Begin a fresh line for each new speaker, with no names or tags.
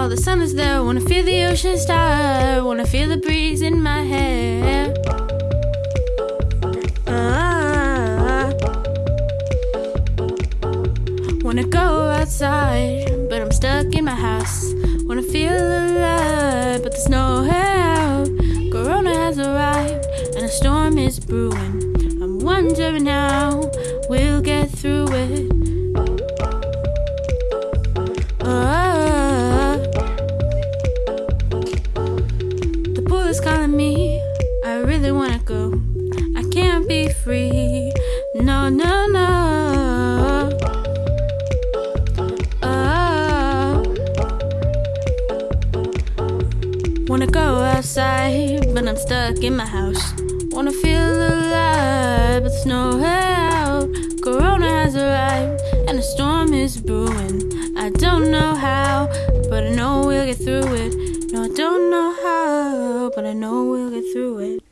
know the sun is there. Wanna feel the ocean star. Wanna feel the breeze in my hair. Ah. wanna go outside, but I'm stuck in my house. Wanna feel alive, but there's no out. Corona has arrived, and a storm is brewing. I'm wondering how is calling me. I really wanna go. I can't be free. No, no, no. Oh. Wanna go outside, but I'm stuck in my house. Wanna feel alive, but there's nowhere out. Corona has arrived, and a storm is brewing. But I know we'll get through it. No, I don't know how, but I know we'll get through it.